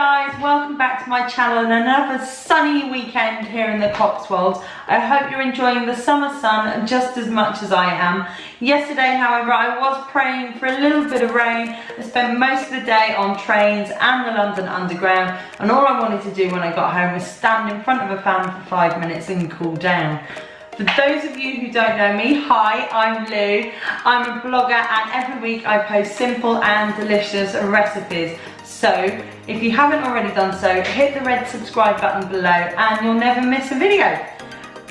guys, welcome back to my channel and another sunny weekend here in the Cotswolds. I hope you're enjoying the summer sun just as much as I am. Yesterday, however, I was praying for a little bit of rain. I spent most of the day on trains and the London Underground and all I wanted to do when I got home was stand in front of a fan for five minutes and cool down. For those of you who don't know me, hi, I'm Lou. I'm a blogger and every week I post simple and delicious recipes. So if you haven't already done so, hit the red subscribe button below and you'll never miss a video.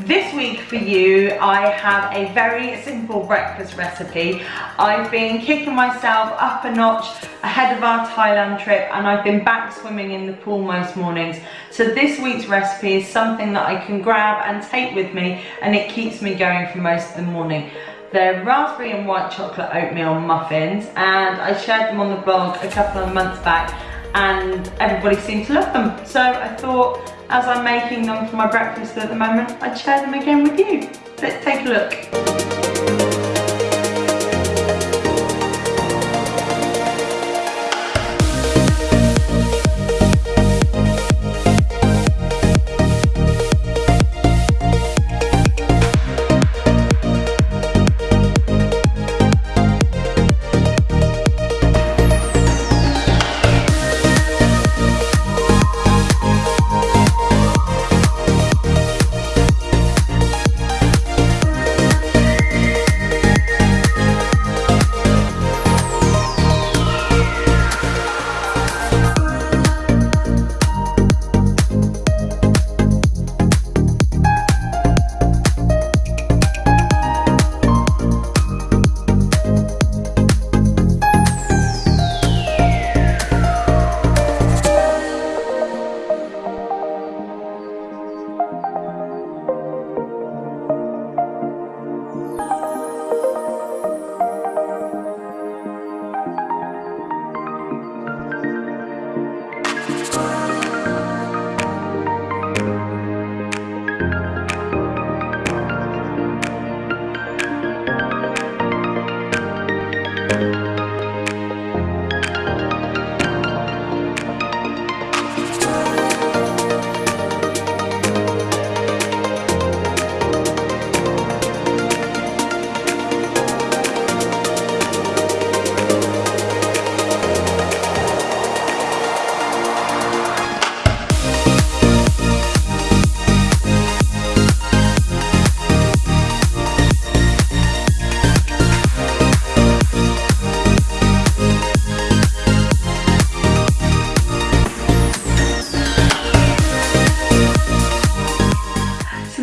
This week for you, I have a very simple breakfast recipe. I've been kicking myself up a notch ahead of our Thailand trip and I've been back swimming in the pool most mornings. So this week's recipe is something that I can grab and take with me and it keeps me going for most of the morning. They're raspberry and white chocolate oatmeal muffins and I shared them on the blog a couple of months back and everybody seemed to love them. So I thought as I'm making them for my breakfast at the moment, I'd share them again with you. Let's take a look.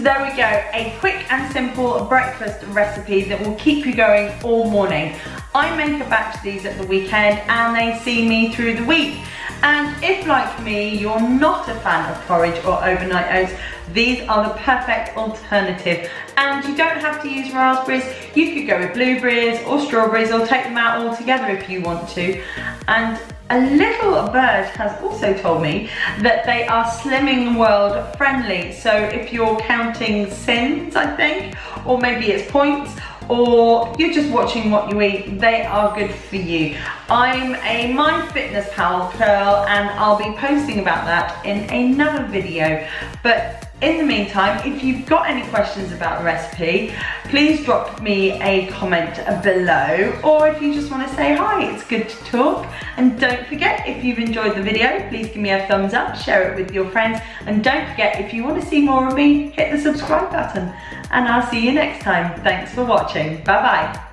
There we go, a quick and simple breakfast recipe that will keep you going all morning. I make a batch of these at the weekend and they see me through the week. And if like me, you're not a fan of porridge or overnight oats, these are the perfect alternative. And you don't have to use raspberries, you could go with blueberries or strawberries or take them out all together if you want to. And a little bird has also told me that they are Slimming World friendly. So if you're counting syns, I think, or maybe it's points, or you're just watching what you eat, they are good for you. I'm a MyFitnessPal girl and I'll be posting about that in another video. But in the meantime, if you've got any questions about the recipe, please drop me a comment below. Or if you just want to say hi, it's good to talk. And don't forget, if you've enjoyed the video, please give me a thumbs up, share it with your friends. And don't forget, if you want to see more of me, hit the subscribe button. And I'll see you next time. Thanks for watching. Bye-bye.